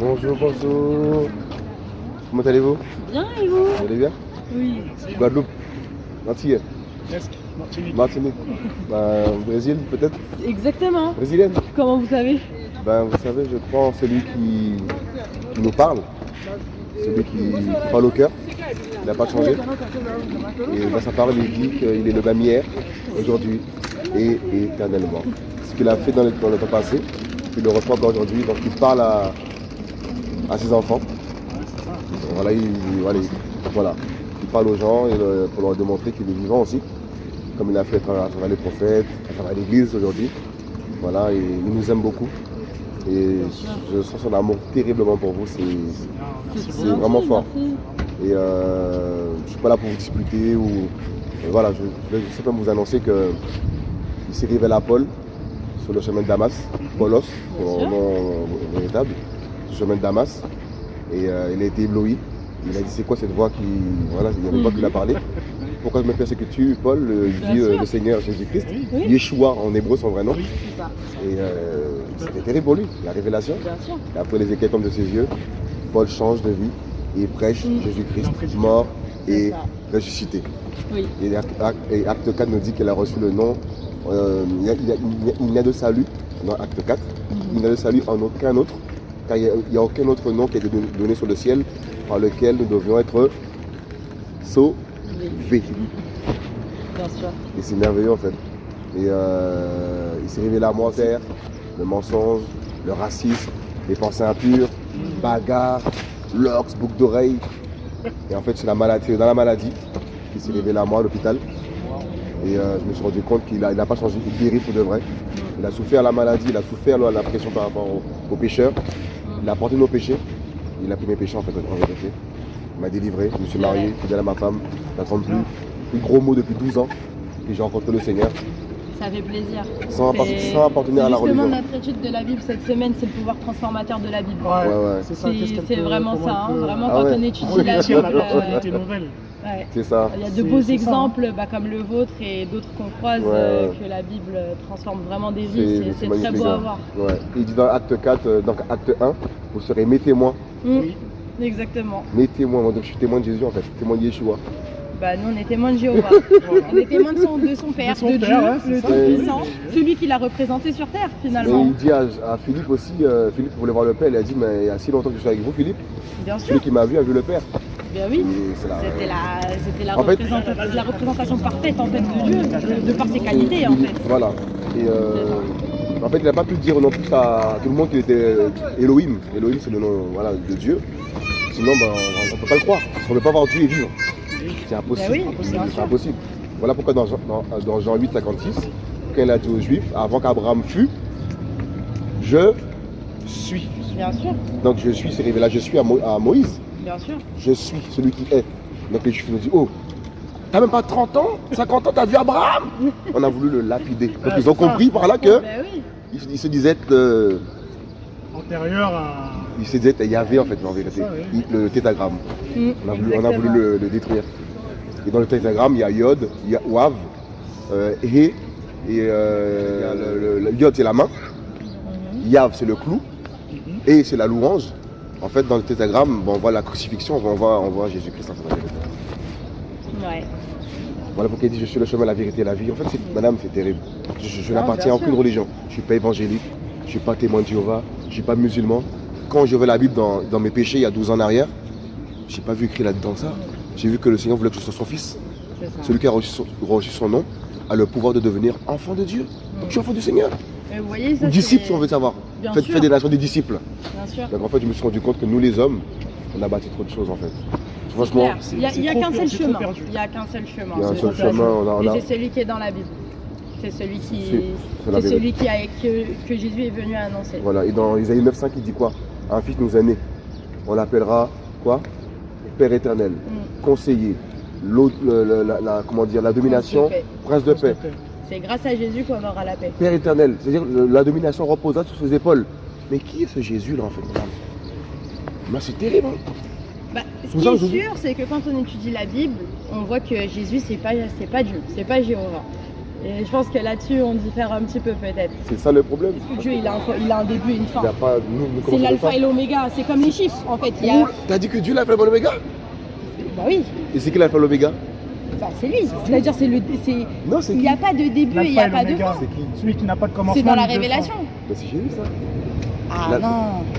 Bonjour, bonjour. Comment allez-vous? Bien et vous? Vous allez bien? Oui. Guadeloupe Antille Presque. Martinique. Martinique ben, Brésil peut-être? Exactement. Brésilienne Comment vous savez? Ben vous savez, je crois en celui qui, qui nous parle, celui qui, qui parle au cœur. Il n'a pas changé. Et dans sa parole, il dit qu'il est le même hier, aujourd'hui et éternellement. Ce qu'il a fait dans le, dans le temps passé, il le reçoit encore aujourd'hui. Donc il parle à, à ses enfants. Voilà, il, il- voilà, il- parle aux gens le- pour leur démontrer qu'il est vivant aussi, comme il a fait à travers, les prophètes, à travers l'Église aujourd'hui. Voilà, il nous aime beaucoup. Et je sens son amour terriblement pour vous. C'est vraiment fort. Et euh, je ne suis pas là pour vous disputer ou et voilà, je, vais simplement vous annoncer que il s'est révélé à Paul sur le chemin de Damas, Paulos, son sûr. nom véritable, chemin de Damas. Et euh, il a été ébloui. Il a dit c'est quoi cette voix qui. Voilà, il y a une voix qui lui a parlé. Pourquoi me persécutes-tu, Paul euh, sûr. le Seigneur Jésus-Christ? Oui. Yeshua en hébreu son vrai nom. Ça. Et euh, c'était terrible pour lui, la révélation. Et après les écailles tombent de ses yeux, Paul change de vie et prêche. Jésus-Christ mort et ressuscité. Oui. Et acte, acte- et acte 4 nous dit qu'elle a reçu le nom. euh, il n'y a, de salut dans acte 4. Il n'y a de salut en aucun autre, car il n'y a, aucun autre nom qui a été don- donné sur le ciel par lequel nous devions être sauvés. Bien sûr. Et c'est merveilleux en fait. Et euh, il s'est révélé à moi terre, le mensonge, le racisme, les pensées impures, bagarre, l'ox, boucle d'oreille. Et en fait, c'est la maladie, dans la maladie qu'il s'est révélé à moi à l'hôpital. Et euh, je me suis rendu compte qu'il n'a il pas changé, il guérit pour de vrai. Il a souffert la maladie, il a souffert la, la pression par rapport aux, aux pécheurs. Il a porté nos péchés. Il a pris mes péchés en fait, en vérité. Il m'a délivré, je me suis marié, fidèle à ma femme, j'attends plus. Plus gros mot depuis 12 ans. Et j'ai rencontré le Seigneur. Ça fait plaisir. Sans, sans appartenir à la c'est Justement, religion. notre étude de la Bible cette semaine, c'est le pouvoir transformateur de la Bible. Ouais, Ouais, ouais. c'est vraiment ça, hein, peut vraiment Ah quand ouais. on étudie la Bible. euh, nouvelle. ouais. C'est ça. Il y a de beaux ça, hein. exemples bah, comme le vôtre et d'autres qu'on croise Ouais, euh, que la Bible transforme vraiment des vies. C'est- très beau à voir. Ouais. Il dit dans acte 4, euh, donc acte 1, vous serez mes témoins. Mm, Oui. Exactement. Mes témoins. Moi, donc, je suis témoin de Jésus en fait, témoin de Yeshua. Bah, nous, on est témoins de Jéhovah. On est témoins de son, de son Père, De son de Père, Dieu, ouais, le. Tout-Puissant, celui qui l'a représenté sur Terre Et finalement. il dit à, à Philippe aussi, euh, Philippe voulait voir le Père, il a dit, mais il y a si longtemps que je suis avec vous, Philippe, Bien sûr, celui qui m'a vu a vu le Père. bien oui. Et c'est la- C'était la, c'était la, En fait- représentation, la représentation parfaite en fait de Dieu, de, de par ses qualités en fait. Voilà. Et euh, en fait, il n'a pas pu dire non plus à tout le monde qu'il était Elohim. Elohim, c'est le nom voilà, de Dieu. Sinon, ben, on ne peut pas le croire. Parce qu'on ne peut pas voir Dieu et vivre. C'est impossible. Ben oui, c'est impossible. Voilà pourquoi dans, Jean- dans, dans Jean 8, 56, quand il a dit aux Juifs, avant qu'Abraham fût, je suis. Bien sûr, Donc je suis, c'est révélé là, je suis à, Mo- à Moïse. bien sûr. Je suis celui qui est. Donc les Juifs nous disent, oh, t'as même pas 30 ans 50 ans, t'as vu Abraham On a voulu le lapider. Donc ils ont compris par là que Ben oui, ils, se disaient être, euh, Antérieur à. ils se disaient être Yahvé en fait, en vérité. Ça, oui. Il- Le tétagramme. Mm, On a voulu, on a voulu le, le détruire. Et dans le tétragramme, il y a Yod, il y a Wav, euh, He, et euh, le, le- le Yod c'est la main. Yav c'est le clou, Mhm. et c'est la louange. En fait, dans le tétragramme, bon, on voit la crucifixion, on voit, on voit Jésus-Christ en fait, en vérité. Ouais. Voilà pourquoi il dit je suis le chemin, la vérité et la vie. En fait, madame, c'est terrible. Je, je- je Non, n'appartiens à aucune religion. Je ne suis pas évangélique, je ne suis pas témoin de Jéhovah, je ne suis pas musulman. Quand je vais la Bible dans, dans mes péchés il y a 12 ans en arrière, je n'ai pas vu écrit là-dedans ça. J'ai vu que le Seigneur voulait que je sois son fils. Celui qui a reçu son, reçu son nom a le pouvoir de devenir enfant de Dieu. Donc je suis enfant du Seigneur. Mais vous voyez, ça, Ou disciple si on veut savoir. Bien Faites, sûr. faites des nations des disciples. Bien sûr. Donc en fait, je me suis rendu compte que nous les hommes, on a bâti trop de choses en fait. Franchement. Il n'y a, qu'un seul chemin. Il n'y a qu'un seul chemin. il y a un C'est seul le chemin. On a, on a- Et c'est celui qui est dans la Bible. C'est celui qui, C'est- celui qui a, que, que Jésus est venu annoncer. Voilà, et dans Isaïe 9.5, il dit quoi? Un fils nous est né. On l'appellera quoi? Père éternel, Mm. conseiller, l'au- le- le- la, la- comment dire, la domination, prince de paix. C'est grâce à Jésus qu'on aura la paix. Père éternel, c'est-à-dire la domination reposera sur ses épaules. Mais qui est ce Jésus là en fait? C'est terrible. hein. Bah, ce qui est sûr, c'est que quand on étudie la Bible, on voit que Jésus, c'est pas, c'est pas Dieu, c'est pas Jéhovah. Et je pense que là-dessus, on diffère un petit peu peut-être. C'est ça le problème. Dieu, il a un, il a un début et une Il fin. n'y a pas. Nous, nous C'est l'alpha et l'oméga, c'est comme les chiffres en fait. A... T'as dit que Dieu l'a fait l'oméga Bah oui, Et c'est qui l'a fait l'oméga bah, c'est lui. C'est-à-dire, c'est le, c'est, Non, c'est il n'y a pas de début, il n'y L'alpha a et pas de fin. C'est qui? Celui qui n'a pas de commencement. C'est dans la révélation. Bah, c'est Jésus ça. Ah La- non,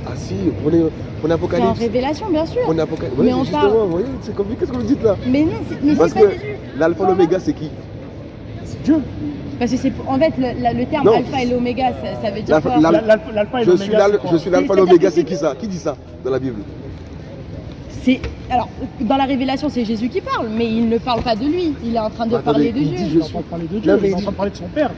Ah si, prenez, prenez c'est en Apocalypse. révélation bien sûr. Prenez Apocalypse. Mais Ouais, on justement, parle- vous voyez, c'est comme qu'est-ce que vous dites là Mais non, c'est, mais Parce c'est pas que Jésus. l'alpha l'oméga c'est qui C'est Dieu. Parce que c'est en fait le, la- le terme Non. alpha et l'oméga, ça, ça veut dire L'alpha- quoi et Je suis l'oméga. je suis l'alpha C'est- l'oméga, c'est- qui ça Qui dit ça dans la Bible C'est alors dans la révélation, c'est Jésus qui parle, mais il ne parle pas de lui. Il est en train de Attendez, parler de Dieu. Il est en train de parler de Dieu. Il mais est en train de parler de son père.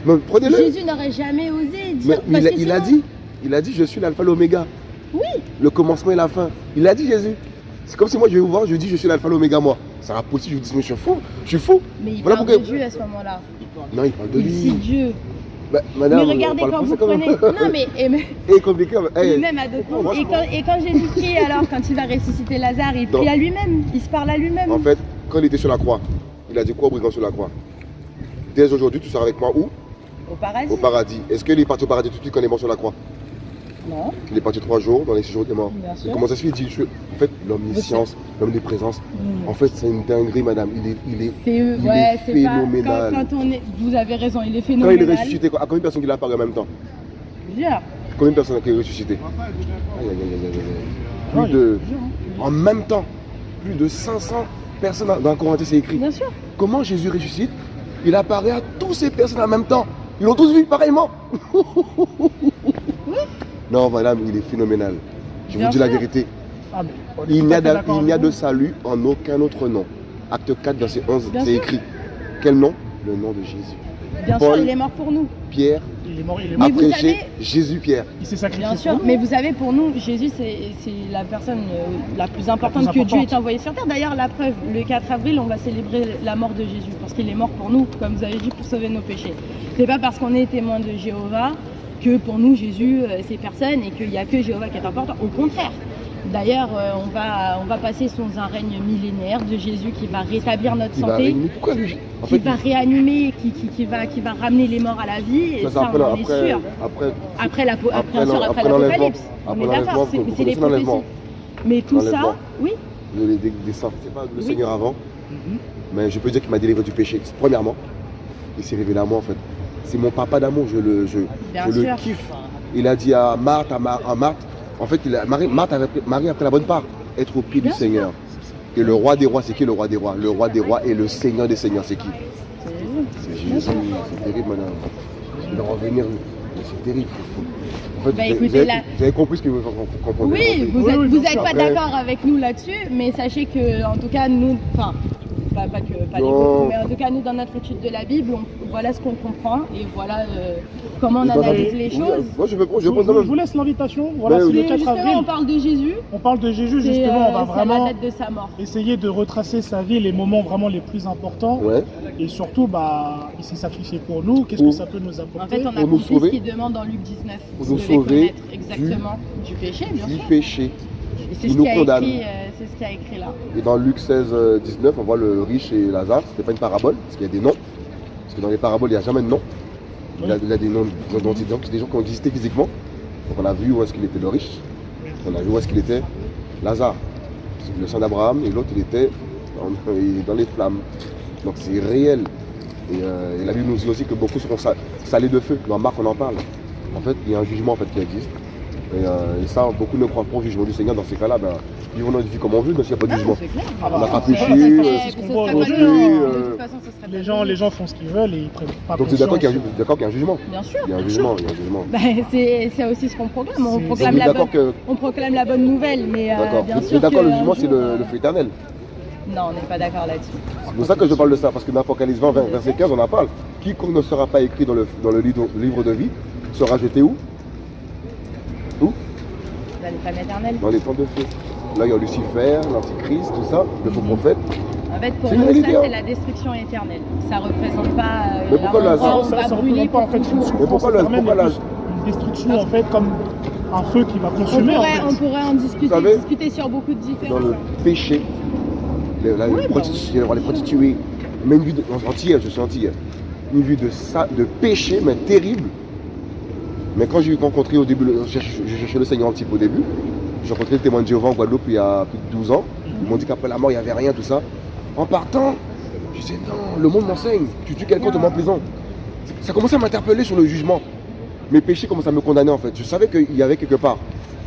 Jésus n'aurait jamais osé Mais dire. il, parce a, que il a dit, il a dit, je suis l'alpha l'oméga. Oui. Le commencement et la fin. Il a dit Jésus. C'est comme si moi je vais vous voir, je dis je suis l'alpha l'oméga moi. Ça sera possible, je vous dis mais je suis fou, je suis fou. Mais il Voilà parle pourquoi- de Dieu à ce moment-là. Non, il parle de lui. cite Dieu. Bah, madame, mais regardez quand vous prenez. même. Non mais et, mais- Et compliqué. hey, même. Et quand, et quand Jésus prie alors, quand il va ressusciter Lazare, il prie à lui-même. Il se parle à lui-même. En fait, quand il était sur la croix, il a dit quoi au brigand sur la croix? Dès aujourd'hui, tu seras avec moi où? Au paradis. Au paradis. Est-ce qu'il est parti au paradis tout de suite quand il est mort sur la croix? Non, Il est parti trois jours, dans les six jours, il est mort. bien Et comment ça se fait? Il dit, je en fait, l'omniscience, l'omniprésence, Mm. en fait, c'est une dinguerie, madame. Il est, il est, C'est il ouais, est pas phénoménal. quand, quand on est. Vous avez raison, il est quand il phénoménal. est ressuscité, quoi, à combien de personnes il a apparu en même temps? Plusieurs. Combien de personnes il est ressuscité? Aïe, aïe, aïe, aïe, aïe, aïe. Non, Plus il- de, hein. en même temps, plus de 500 personnes dans le Coran, c'est écrit. Bien sûr. Comment Jésus ressuscite? Il apparaît à toutes ces personnes en même temps. Ils l'ont tous vu pareillement. non, madame, il est phénoménal. Je Bien vous dis la vérité. Ah, mais Il n'y a, a de vous. salut en aucun autre nom. Acte 4, verset 11, Bien c'est écrit. Quel nom? Le nom de Jésus. Bien Paul. sûr, il est mort pour nous. Pierre Il est mort, il est Mais mort. vous a prêché savez- Jésus-Pierre. Il s'est sacrifié. Bien pour sûr, nous. mais vous savez, pour nous, Jésus, c'est c'est la personne euh, la plus importante La plus que Dieu ait envoyée sur terre. D'ailleurs, la preuve, le 4 avril, on va célébrer la mort de Jésus, parce qu'il est mort pour nous, comme vous avez dit, pour sauver nos péchés. C'est pas parce qu'on est témoin de Jéhovah que pour nous, Jésus, euh, c'est personne et qu'il n'y a que Jéhovah qui est important. Au contraire. D'ailleurs, euh, on, va, on va passer sous un règne millénaire de Jésus qui va rétablir notre Il santé. Pourquoi lui En qui fait, va réanimer, qui, qui, qui va, qui va ramener les morts à la vie. Et ça, c'est ça, après, on en est après, sûr. après, Après la, Après après, après après l'Apocalypse. On Après est d'accord, c'est les prophéties. Mais tout ça, oui, le- des, des saints. C'est pas le Oui. Seigneur avant, Mhm. mais je peux dire qu'il m'a délivré du péché. Premièrement, il s'est révélé à moi en fait. C'est mon papa d'amour, je le, je, je le kiffe. Il a dit à Marthe, à, Mar- à Marthe, en fait, il a, Marie, Marthe avait pris, Marie a pris la bonne part, être au pied Bien du sûr. Seigneur. Et le roi des rois, c'est qui le roi des rois? Le roi des rois et le Seigneur des seigneurs, c'est qui? C'est Jésus. C'est Jésus. C'est terrible, madame. Il va revenir, mais c'est terrible. En fait, Bah, vous, avez, écoutez, vous avez- là- vous avez compris ce que vous comprenez. Oui, vous Oui, êtes, oui, vous bien êtes sûr. pas d'accord avec nous là-dessus, mais sachez que, en tout cas, nous, enfin, pas, pas que pas beaucoup, mais en tout cas, nous, dans notre étude de la Bible, on- voilà ce qu'on comprend et voilà euh, comment on analyse les choses. Moi, je veux je Je, veux vous- prendre je vous laisse l'invitation. Voilà, Ben oui. le Mais 4 justement, avril. on parle de Jésus. On parle de Jésus, justement. on va euh, vraiment la date de sa mort. essayer de retracer sa vie, les moments vraiment les plus importants. Ouais. Et surtout, bah, il s'est sacrifié pour nous. Qu'est-ce que ça peut nous En apporter fait, on a compris sauver. ce qu'il demande dans Luc 19. Pour nous sauver connaître exactement du, péché, bien Du sûr. péché. C'est Il ce euh, ce a écrit là. Et dans Luc 16, euh, 19, on voit le riche et Lazare. C'était pas une parabole, parce qu'il y a des noms. Parce que dans les paraboles, il n'y a jamais de nom. Il a, il a des noms d'identité, c'est des gens qui ont existé physiquement. Donc on a vu où est-ce qu'il était le riche. On a vu où est-ce qu'il était Lazare. C'est le sang d'Abraham. Et l'autre, il était dans, les flammes. Donc c'est réel. Et, euh, et la Bible nous dit aussi que beaucoup seront sa- salés de feu. Dans Marc, on en parle. En fait, il y a un jugement en fait, qui existe. Et, euh, et ça, beaucoup ne croient pas au jugement du Seigneur. Dans ces cas-là, ben, vivons notre vie comme on veut, mais s'il n'y a pas de Ah, jugement. c'est clair. Ah On n'a pas c'est- péché, c'est- c'est ce que qu'on ce voit serait pas aujourd'hui, nous. De toute façon, ce serait Les gens, les gens font ce qu'ils veulent et ils prennent pas Donc qu'il conscience. ju- d'accord qu'il y a un jugement. Bien sûr. Il y a un jugement. Bah, c'est c'est aussi ce qu'on proclame. On proclame, la bonne, on proclame la bonne nouvelle, mais euh, D'accord. le jugement, c'est le, feu éternel. Non, on n'est pas d'accord là-dessus. C'est pour ça que je parle de ça, parce que dans Apocalypse 20, 20, verset 15, on en parle. Quiconque ne sera pas écrit dans le, dans le livre, livre de vie sera jeté où? Dans les flammes éternelles. Dans les temps de feu. Là, il y a Lucifer, l'Antichrist, tout ça, le faux prophète. En fait, pour nous, ça, hein. c'est la destruction éternelle. Ça représente pas euh, Mais pourquoi on Ça, ça représente pas en fait une souffrance, Mais pourquoi la- une destruction en fait comme un feu qui va On consumer en pourrait, fait. on pourrait en discuter, savez, discuter sur beaucoup de Dans différences. le péché, les, Oui, les, bah, prostituées, les prostituées, même une vie de, je suis antillais. une vie de, sa- de péché, mais terrible. Mais quand j'ai rencontré au début, j'ai cherché le Seigneur un petit peu au début, j'ai rencontré le témoin de Jéhovah en Guadeloupe il y a plus de 12 ans. Ils m'ont dit qu'après la mort, il n'y avait rien, tout ça. En partant, je disais non, le monde m'enseigne. Tu tues quelqu'un, tu mets en prison. Ça commençait à m'interpeller sur le jugement. Mes péchés commençaient à me condamner en fait. Je savais qu'il y avait quelque part.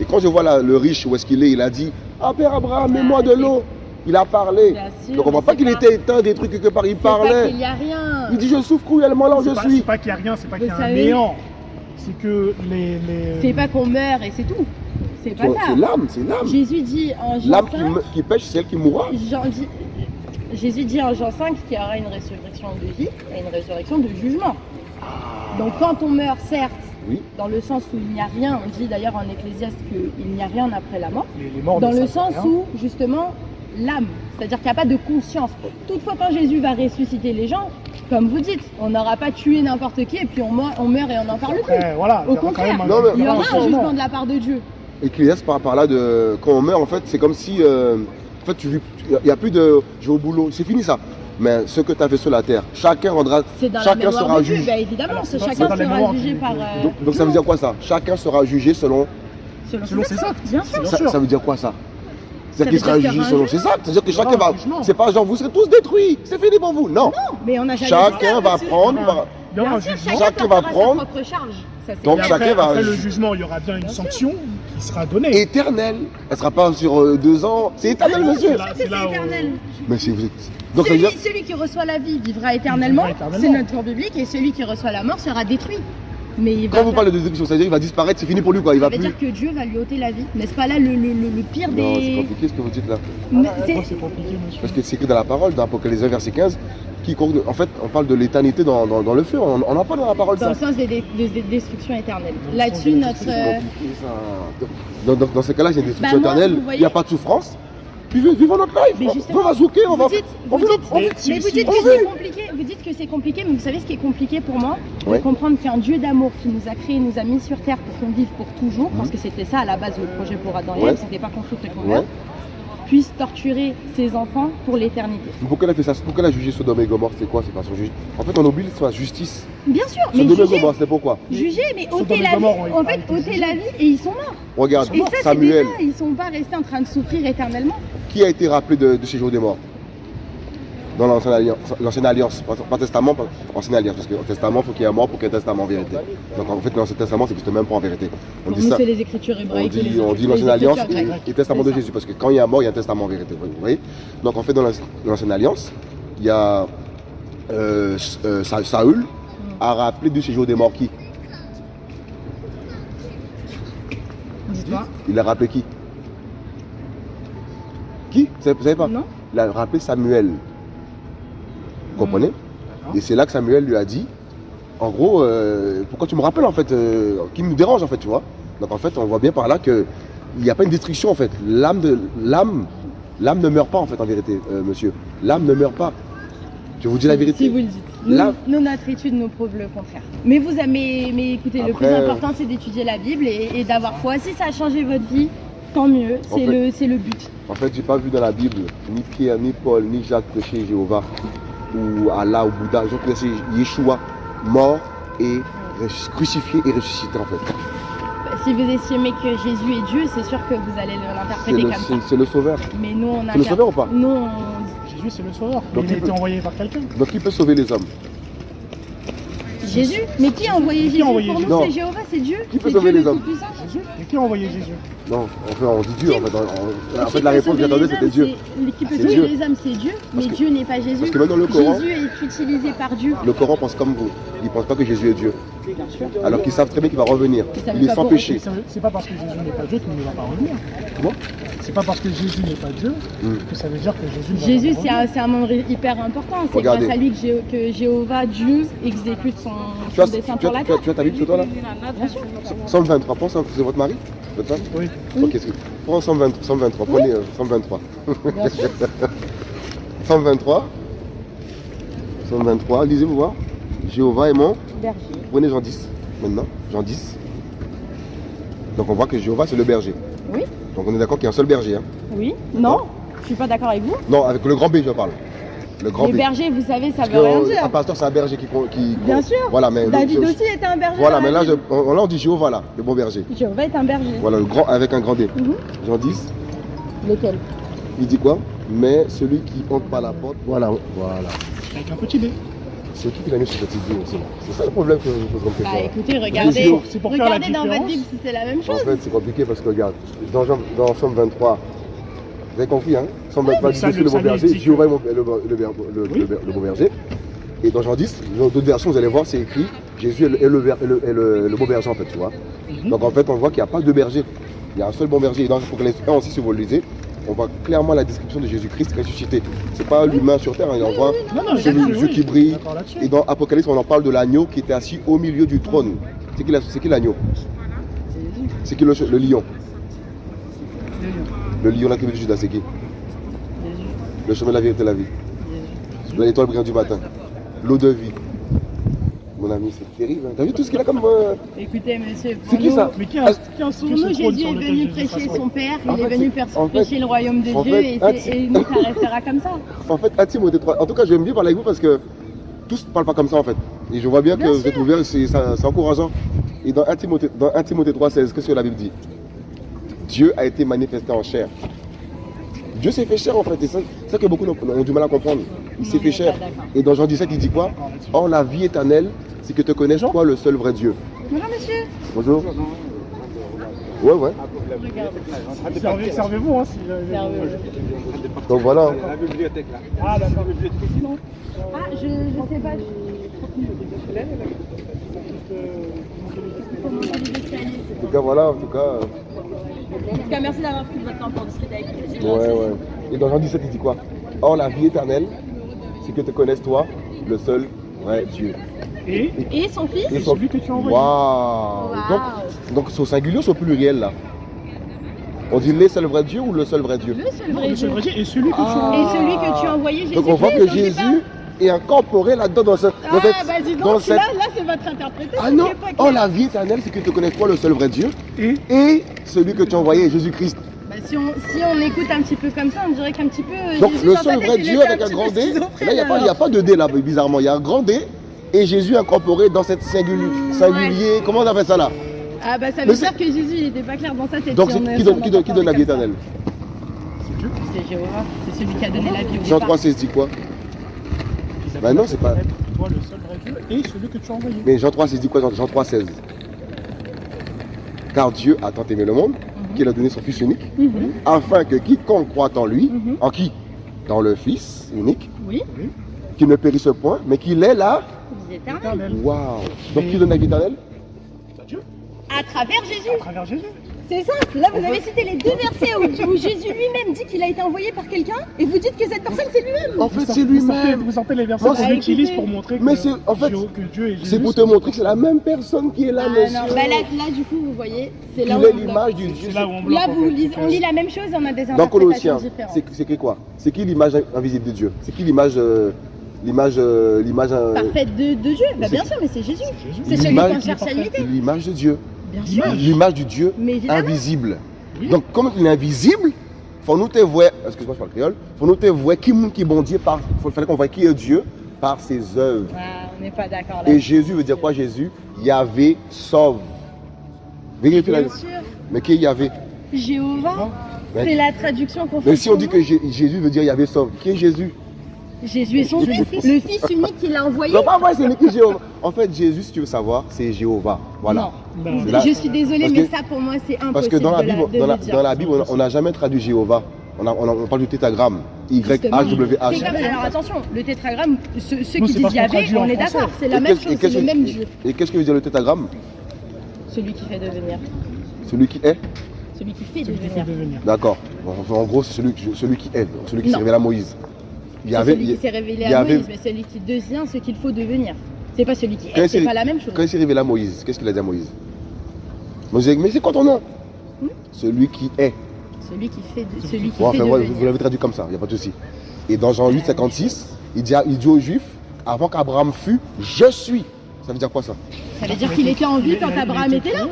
Et quand je vois là, le riche, où est-ce qu'il est, il a dit Ah Père Abraham, mets-moi de l'eau. Il a parlé. Sûr, Donc on voit mais pas qu'il était éteint des trucs quelque part, il pas parlait. qu'il y a rien. Il dit Je souffre cruellement là où je pas, suis. c'est pas qu'il n'y a rien, c'est pas qu'il y a un néant. C'est que les. les... C'est pas qu'on meurt et c'est tout. C'est pas ça. c'est l'âme, c'est l'âme. Jésus dit en Jean L'âme qui, 5, me- qui pêche, c'est elle qui mourra. Jean dit- Jésus dit en Jean 5 qu'il y aura une résurrection de vie et une résurrection de jugement. Donc quand on meurt, certes, Oui. dans le sens où il n'y a rien, on dit d'ailleurs en Ecclésiaste qu'il n'y a rien après la mort, les, les morts dans le sens rien. où justement l'âme, c'est-à-dire qu'il n'y a pas de conscience. Toutefois quand Jésus va ressusciter les gens, comme vous dites, on n'aura pas tué n'importe qui et puis on meurt, on meurt et on n'en parle plus. Après, voilà, Au il y aura quand contraire, même un, Non, mais- Il y aura un jugement de la part de Dieu. Ecclésiaste par, par là de quand on meurt en fait c'est comme si euh, en fait tu vis il n'y a plus de je vais au boulot c'est fini ça mais ce que tu as fait sur la terre chacun rendra C'est dans Chacun la mémoire sera juge. bah, évidemment, Alors, chacun sera mémoire jugé par. euh, donc, donc ça veut dire quoi ça? Chacun sera jugé selon selon Selon ses actes, bien sûr. Ça, sûr. ça veut dire quoi ça? Ça c'est-à-dire qu'il sera jugé selon ses actes c'est-à-dire que chacun un va c'est pas genre vous serez tous détruits c'est fini pour vous non Mais on n'a jamais dit chacun va prendre Non. chacun, Chacun va prendre. sa propre charge. Ça, c'est Donc chacun va- après le jugement, il y aura bien une sanction qui sera donnée. éternelle elle sera pas sur euh, deux ans c'est éternel monsieur C'est C'est c'est éternel. mais si vous êtes donc Celui, dire celui qui reçoit la vie vivra éternellement, Vivra éternellement. c'est notre tour biblique, et celui qui reçoit la mort sera détruit. Mais il va quand vous faire- parlez de déstruction c'est-à-dire il va disparaître c'est fini pour lui quoi il ça va veut plus dire que Dieu va lui ôter la vie. N'est-ce pas là le, le- le- le pire non c'est des. compliqué ce que vous dites là Mais Ah, c'est- moi, c'est compliqué, monsieur. Parce que c'est écrit dans la parole, dans Apocalypse 1, verset 15, quiconque, en fait, on parle de l'éternité dans, dans, dans le feu. On on en parle dans la parole, dans ça. le sens des, des- des- des destructions éternelles. Là-dessus, des notre. Ça. Dans, dans, dans ce cas-là, il y a une destruction Bah, moi, éternelle, il n'y a pas de souffrance. Vivez, vivons notre life. Mais On- justement, on va zouker, on va. Vous dites, on vous veut- dites- on veut- Mais mais si- vous si- dites on que c'est compliqué, vous dites que c'est compliqué, mais vous savez ce qui est compliqué pour moi? Comprendre qu'un Dieu d'amour qui nous a créés, nous a mis sur terre pour qu'on vive pour toujours, parce que c'était ça à la base le projet pour Adam et Mhm. Ouais. C'était pas qu'on souffre et qu'on puisse torturer ses enfants pour l'éternité. Pourquoi elle a fait ça? Pourquoi elle a jugé Sodome et Gomorre? C'est quoi? C'est pas son juge. En fait, on oublie sa justice. Bien sûr, mais Sodome et juger, Gomorre, c'est pourquoi? Juger, mais ôter et la vie, en fait, ôter la vie et ils sont morts. Regarde, Et ça, c'est Samuel, déjà, ils sont pas restés en train de souffrir éternellement. qui a été rappelé de, de séjour des morts? Dans l'ancienne alliance, l'ancienne alliance, pas, testament, pas ancienne alliance, parce qu'au testament, il faut qu'il y ait un mort pour qu'il y ait un testament en vérité. Donc en fait, l'ancien testament, c'est juste même pas en vérité. On Pour dit nous, c'est les écritures On hébraïques. dit, on dit écritures- l'ancienne alliance et, et testament de. Jésus, parce que quand il y a mort, il y a un testament en vérité. Vous voyez? Donc en fait, dans l'ancienne alliance, il y a euh, euh, Sa- Saül a rappelé du séjour des morts qui? Dis-toi. Il a rappelé qui? Qui? Vous savez pas? Non Il a rappelé Samuel. Vous comprenez Et c'est là que Samuel lui a dit, en gros, euh, pourquoi tu me rappelles en fait, euh, qui me dérange en fait, tu vois Donc en fait, on voit bien par là que il n'y a pas une destruction en fait. L'âme de l'âme, l'âme ne meurt pas en fait en vérité, euh, monsieur. L'âme ne meurt pas. Je vous dis la Si vérité. vous le dites. Nous, notre étude nous prouve le contraire. Mais vous mais, mais écoutez, le plus important c'est d'étudier la Bible et, et d'avoir foi. Si ça a changé votre vie, tant mieux. C'est le, le but. En fait, j'ai pas vu dans la Bible ni Pierre, ni Paul, ni Jacques prêcher Jéhovah ou Allah ou Bouddha. Ils ont prêché Yeshua mort et crucifié et ressuscité en fait. Si vous estimez que Jésus est Dieu, c'est sûr que vous allez C'est l'interpréter comme ça. c'est- c'est le sauveur. Mais nous, on C'est le sauveur ou pas? Nous, on- Jésus, c'est le sauveur. Donc, il a il été envoyé par quelqu'un. Donc qui peut sauver les hommes Jésus Mais qui a envoyé Qui a Jésus envoyé Pour Jésus? Nous, c'est Jéhovah, c'est Dieu. Qui peut sauver Dieu les le hommes? Qui a envoyé Jésus? Non, enfin on dit Dieu en fait. On- on- en Qui fait la réponse que j'attendais c'était Dieu. Qui peut sauver les hommes, c'est Dieu. Mais que- Dieu n'est pas Jésus. Parce que même dans le Coran, Jésus est utilisé par Dieu. le Coran pense comme vous. Il pense pas que Jésus est Dieu. Bien sûr. Alors qu'ils savent très bien qu'il va revenir. Il est sans péché. C'est pas parce que Jésus n'est pas Dieu qu'il ne va pas revenir. Comment? C'est pas parce que Jésus n'est pas Dieu Hmm. que ça veut dire que Jésus Jésus, pas c'est un, c'est un membre hyper important. C'est grâce à lui que, Jé- que Jéhovah, Dieu, exécute son, Tu as, son dessein tu, as, la tu, as, terre. tu as ta Bible sur toi là Bien sûr. 123, prends ça, c'est votre mari Votre femme Oui. Ok, c'est- prends 120 123, prenez euh, 123. Bien sûr. 123. 123, lisez-vous voir. Jéhovah est mon. Berger. Prenez Jean 10 maintenant. Jean 10. Donc on voit que Jéhovah c'est le berger. Oui. Donc on est d'accord qu'il y a un seul berger. hein. Oui. Non, je suis pas d'accord avec vous. Non, avec le grand B je parle. Le grand Les B. bergers, vous savez, ça Parce veut rien dire. un pasteur, c'est un berger qui. qui Bien sûr. Voilà, mais. David aussi était un berger. Voilà, mais là, je, on, là, on dit Jéhovah, là, le bon berger. Jéhovah est un berger. Voilà, le grand avec un grand D. Mhm. Jean 10, Lequel? Il dit quoi? Mais celui qui entre par la porte, voilà, voilà. Avec un petit dé. C'est qui qui l'a mis sur cette idée aussi C'est ça le problème que je me pose comme Bah question. écoutez, regardez, pour- regardez dans votre. Bible si c'est la même En chose. fait, c'est compliqué parce que regarde, dans, Jean- dans Somme 23, vous avez compris, hein Somme 23 le dit salut- je suis le bon le salut berger, dit que- Jéhovah est mon- le, bon berger. Et dans Jean 10, dans d'autres versions, vous allez voir, c'est écrit Jésus est le, est le, ver- est le, est le- le bon berger en fait, tu vois. Mhm. Donc en fait, on voit qu'il n'y a pas de berger. Il y a un seul bon berger. Et dans Apocalypse 1 aussi, si vous le lisez, on voit clairement la description de Jésus-Christ ressuscité. C'est pas l'humain sur terre, hein, on voit Non, non, Celui- qui brille. Et dans Apocalypse, on en parle de l'agneau qui était assis au milieu du trône. C'est qui, la- c'est qui l'agneau? C'est qui le, le lion? Le lion, la tribu de Judas, c'est qui? Le chemin de la vérité et de la vie. L'étoile brillante du matin. L'eau de vie. Mon ami, c'est terrible. hein. T'as vu tout ce qu'il a comme. euh, Écoutez, monsieur, C'est qui nous- ça Mais qui a, Ah, qui a Pour nous, Jésus est venu prêcher son Père, En il est venu prêcher le royaume de Dieu fait, et, ah, ça restera comme ça. En fait, 1 Timothée 3. En tout cas, j'aime bien parler avec vous parce que tous ne parlent pas comme ça en fait. Et je vois bien que vous êtes ouverts, et c'est encourageant. Et dans 1 Timothée, dans 1 Timothée 3,16, qu'est-ce que la Bible dit? Dieu a été manifesté en chair. Dieu s'est fait chair en fait, et c'est ça que beaucoup ont ont du mal à comprendre. Il s'est Non, fait d'accord. Et dans Jean 17, il dit quoi? Or, la vie éternelle, c'est que te connaisses toi le seul vrai Dieu. Bonjour, monsieur. Bonjour. Ouais, ouais. Servez-vous, hein, si. Donc voilà. Ah, d'accord. Sinon, Ah, je, je sais pas. je- En tout cas, voilà, en tout cas. En tout cas, merci d'avoir pris votre temps pour discuter avec nous. Ouais, ouais. Et dans Jean 17, il dit quoi? Or, la vie éternelle, c'est que te connaisses toi le seul vrai Dieu. et Et son fils? Et Et celui que tu as envoyé. Waouh Waouh. Donc, donc c'est au singulier ou c'est au pluriel là? On dit les seuls vrais dieux ou le seul vrai Dieu? Le seul Non, vrai le seul Dieu. vrai Dieu et celui que tu as Ah. envoyé. Et celui que tu as envoyé, Jésus. Donc on voit que Jésus est incorporé là-dedans dans, ce, dans Ah, cette... bah dis dans donc, cette- là, là c'est votre interprétation. Ah non Oh la vie éternelle, c'est que tu connais toi le seul vrai Dieu Et et celui que tu as envoyé, Jésus-Christ. Bah, si, on, si on écoute un petit peu comme ça, on dirait qu'un petit peu. euh, Donc Jésus, le seul vrai Dieu avec un grand D. Là, il n'y a, pas- il y a pas de D là, bizarrement. Il y a un grand D et Jésus incorporé dans cette singulier. singulier. Comment on appelle ça là? Ah bah ça veut c'est- dire que Jésus il était pas clair dans sa tête. Donc si c'est on est- qui si on donne, qui qui donne la vie éternelle? C'est Jéhovah, c'est celui qui a donné la vie au Jean départ. 3, 16 dit quoi? Bah non, c'est pas- Le seul Dieu et celui que tu as envoyé. Mais Jean 3, 16 dit quoi Jean, Jean 3, 16 Car Dieu a tant aimé le monde qu'il a donné son Fils unique, Mhm. afin que quiconque croit en lui, Mhm. en qui? Dans le Fils unique, Oui, qui ne périsse point, mais qu'il est là. Éternel. Waouh Donc qui donne la vie éternelle? Dieu, À travers Jésus. à travers Jésus. C'est simple. Là, vous avez cité les deux versets où, où Jésus lui-même dit qu'il a été envoyé par quelqu'un et vous dites que cette personne c'est lui-même. En fait, c'est lui-même. Vous sortez les versets qu'on utilise pour montrer que, Mais c'est- en fait, que Dieu et Jésus. C'est pour te montrer que c'est la même personne qui est là, Ah monsieur. non, bah là, là, du coup, vous voyez, c'est là où est on l'image du Dieu. C'est là où on bloque. Là, en vous fait. on que- lit la même chose, on a des Dans interprétations Colossiens, différentes. c'est c'est écrit quoi? C'est qui l'image invisible de Dieu? C'est qui l'image euh, l'image euh, l'image euh, Parfaite de, de Dieu. Bah, c'est- bien sûr, mais c'est Jésus. C'est celui qu'on qui est cherche à imiter. l'image de Dieu. L'image du Dieu Mais invisible. Oui. Donc comme il est invisible, faut nous te voir, excuse-moi je parle créole, faut nous te voir qui qui est bon Dieu par faut qu'on voit qui est Dieu par ses œuvres. Ah, on n'est pas d'accord là. Et Jésus veut dire quoi Jésus? Yahvé sauve. Vérifie la sûr. Mais qui est Yahvé? Jéhovah, c'est la traduction qu'on fait. Mais si on dit que Jé- Jésus veut dire Yahvé sauve, qui est Jésus? Jésus est son fils, le fils unique qu'il a envoyé. Non, pas moi, c'est lui qui est Jéhovah. En fait, Jésus, si tu veux savoir, c'est Jéhovah. Voilà. Non. Là- je suis désolée, mais que- ça pour moi c'est impossible. Parce que dans la de Bible, de dans la, dans Bible, on- n'a jamais traduit Jéhovah. On, a- on a- on parle du tétragramme. Y-H-W-H. alors attention, le tétragramme, ceux, ceux Nous, qui disent Yahvé, on est d'accord, c'est la Et même chose, c'est le même Dieu. Et qu'est-ce que veut dire le tétragramme Celui qui fait devenir. Celui qui est Celui qui fait devenir. devenir. D'accord. En gros, c'est celui, qui- celui qui est, celui qui s'est révélé à Moïse. Il y C'est avait, celui qui s'est révélé à Moïse, mais celui qui devient ce qu'il faut devenir. C'est pas celui qui est, c'est pas la même chose. quand il s'est révélé à Moïse, qu'est-ce qu'il a dit à Moïse? Moïse a dit, mais c'est quoi ton nom? Hmm? Celui qui est. Celui qui fait, de- celui qui fait enfin, voilà, devenir. vous l'avez traduit comme ça, il n'y a pas de souci. Et dans Jean 8, 56, il dit, il dit aux Juifs, avant qu'Abraham fût, je suis. Ça veut dire quoi ça? Ça veut dire qu'il était en vie quand Abraham était là.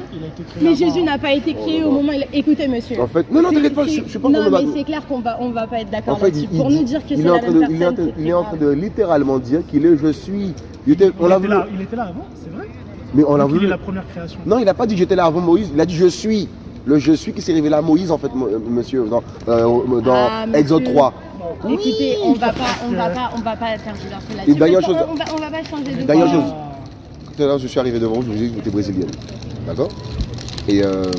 Mais. Jésus n'a pas été créé Oh, au non. moment où il... Écoutez, monsieur. En fait, non, non, t'inquiète pas, je, suis pas Non, mais c'est clair qu'on va, on va pas être d'accord là-dessus. Pour nous dire que c'est est en la train même de, il est en personne, il est en train de littéralement dire qu'il est je suis. Il était- on l'a vu. là, il était là avant, c'est vrai Mais on l'a Donc, Il est la première création. Non, il n'a pas dit j'étais là avant Moïse. Il a dit je suis. Le je suis qui s'est révélé à Moïse en fait, euh, monsieur, dans, euh, dans Ah, monsieur. Exode 3. Bon. Écoutez, on va pas, on va pas, on va pas tergiverser là-dessus. on va, on va pas changer de chose. Tout à l'heure, je suis arrivé devant vous, je vous ai dit que vous étiez brésilienne. D'accord? Et, euh,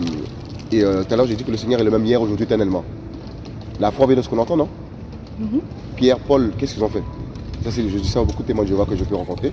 et euh, tout à l'heure, j'ai dit que le Seigneur est le même hier, aujourd'hui, éternellement. La foi vient de ce qu'on entend, non? Mhm. Pierre, Paul, qu'est-ce qu'ils ont fait? Ça, c'est, je dis ça à beaucoup de témoins de Jéhovah que je peux rencontrer.